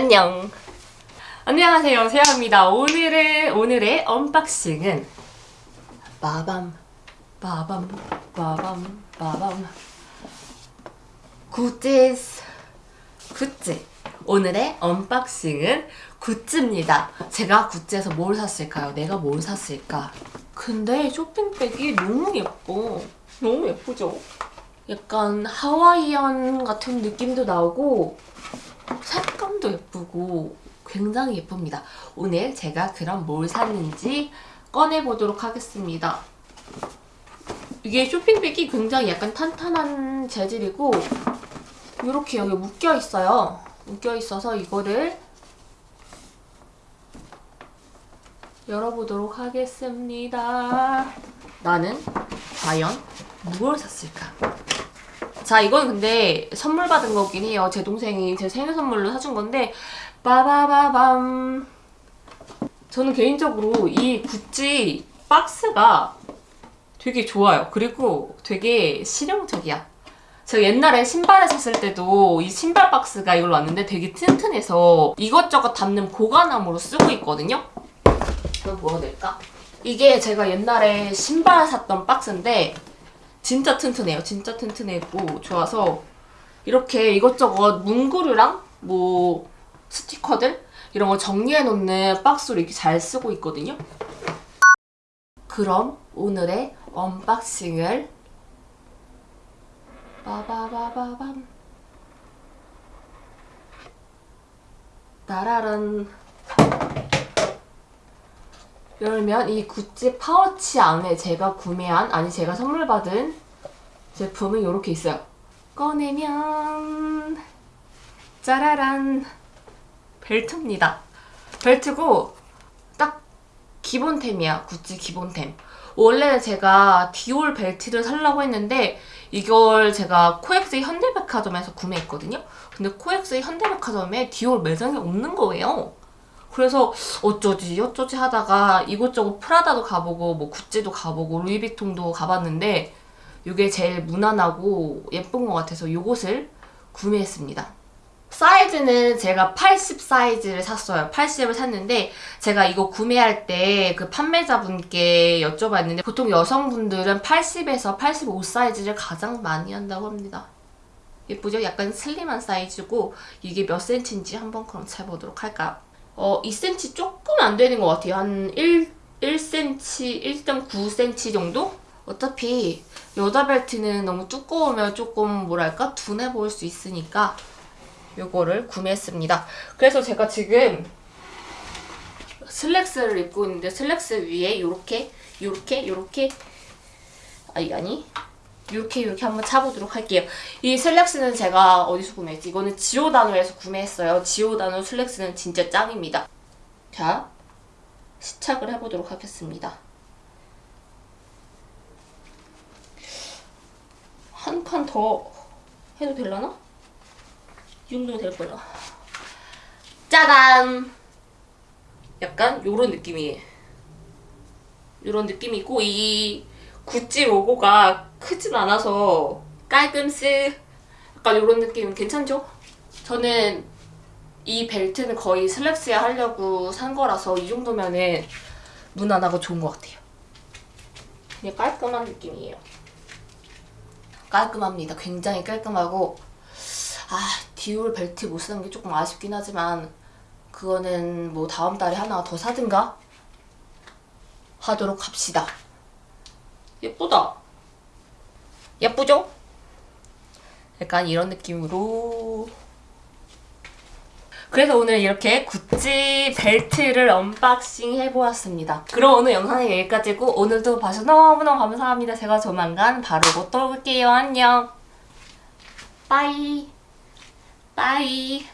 안녕. 안녕하세요, 세아입니다. 오늘의 오늘의 unboxing은 빠밤, 빠밤, 빠밤, 빠밤. 굿즈스, 굿즈. 오늘의 unboxing은 굿즈입니다. 제가 굿즈에서 뭘 샀을까요? 내가 뭘 샀을까? 근데 쇼핑백이 너무 예뻐. 너무 예쁘죠? 약간 하와이안 같은 느낌도 나오고 색감도 예쁘고 굉장히 예쁩니다. 오늘 제가 그럼 뭘 샀는지 꺼내보도록 하겠습니다. 이게 쇼핑백이 굉장히 약간 탄탄한 재질이고 이렇게 여기 묶여 있어요. 묶여 있어서 이거를 열어보도록 하겠습니다. 나는 과연 무엇을 샀을까? 자 이건 근데 선물 받은 거긴 해요. 제 동생이 제 생일 선물로 사준 건데 빠바바밤 저는 개인적으로 이 구찌 박스가 되게 좋아요. 그리고 되게 실용적이야. 제가 옛날에 신발을 샀을 때도 이 신발 박스가 이걸로 왔는데 되게 튼튼해서 이것저것 담는 보관함으로 쓰고 있거든요. 그럼 뭐가 될까? 이게 제가 옛날에 신발 샀던 박스인데 진짜 튼튼해요. 진짜 튼튼하고 좋아서 이렇게 이것저것 문구류랑 뭐 스티커들 이런 거 정리해 놓는 박스로 이렇게 잘 쓰고 있거든요. 그럼 오늘의 언박싱을 빠바바바밤 따라란 열면 이 구찌 파우치 안에 제가 구매한 아니 제가 선물 받은 제품이 이렇게 있어요. 꺼내면 짜라란 벨트입니다. 벨트고 딱 기본템이야. 구찌 기본템. 원래는 제가 디올 벨트를 살려고 했는데 이걸 제가 코엑스 현대백화점에서 구매했거든요. 근데 코엑스 현대백화점에 디올 매장이 없는 거예요. 그래서 어쩌지 어쩌지 하다가 이곳저곳 프라다도 가보고 뭐 구찌도 가보고 루이비통도 가봤는데 이게 제일 무난하고 예쁜 것 같아서 이곳을 구매했습니다. 사이즈는 제가 80 사이즈를 샀어요. 80을 샀는데 제가 이거 구매할 때 그 판매자분께 여쭤봤는데 보통 여성분들은 80에서 85 사이즈를 가장 많이 한다고 합니다. 예쁘죠? 약간 슬림한 사이즈고 이게 몇 센치인지 한번 그럼 재보도록 할까요? 어, 2cm 조금 안 되는 것 같아요. 한 1, 1cm, 1.9cm 정도? 어차피 여자 벨트는 너무 두꺼우면 조금 뭐랄까 둔해 보일 수 있으니까 요거를 구매했습니다. 그래서 제가 지금 슬랙스를 입고 있는데 슬랙스 위에 요렇게 요렇게 요렇게 아니 아니 이렇게 이렇게 한번 차보도록 할게요. 이 슬랙스는 제가 어디서 구매했지? 이거는 지오다노에서 구매했어요. 지오다노 슬랙스는 진짜 짱입니다. 자, 시착을 해보도록 하겠습니다. 한 칸 더 해도 되려나? 이 정도면 될 거야. 짜잔! 약간 요런 느낌이에요. 요런 느낌이고 이 구찌 로고가 크진 않아서 깔끔스 약간 이런 느낌 괜찮죠? 저는 이 벨트는 거의 슬랙스에 하려고 산 거라서 이 정도면은 무난하고 좋은 것 같아요. 그냥 깔끔한 느낌이에요. 깔끔합니다. 굉장히 깔끔하고 아 디올 벨트 못 쓰는 게 조금 아쉽긴 하지만 그거는 뭐 다음 달에 하나 더 사든가 하도록 합시다. 예쁘다. 예쁘죠? 약간 이런 느낌으로 그래서 오늘 이렇게 구찌 벨트를 언박싱 해보았습니다. 그럼 오늘 영상은 여기까지고 오늘도 봐주셔서 너무너무 감사합니다. 제가 조만간 바로 또 돌아올게요. 안녕. 빠이. 빠이.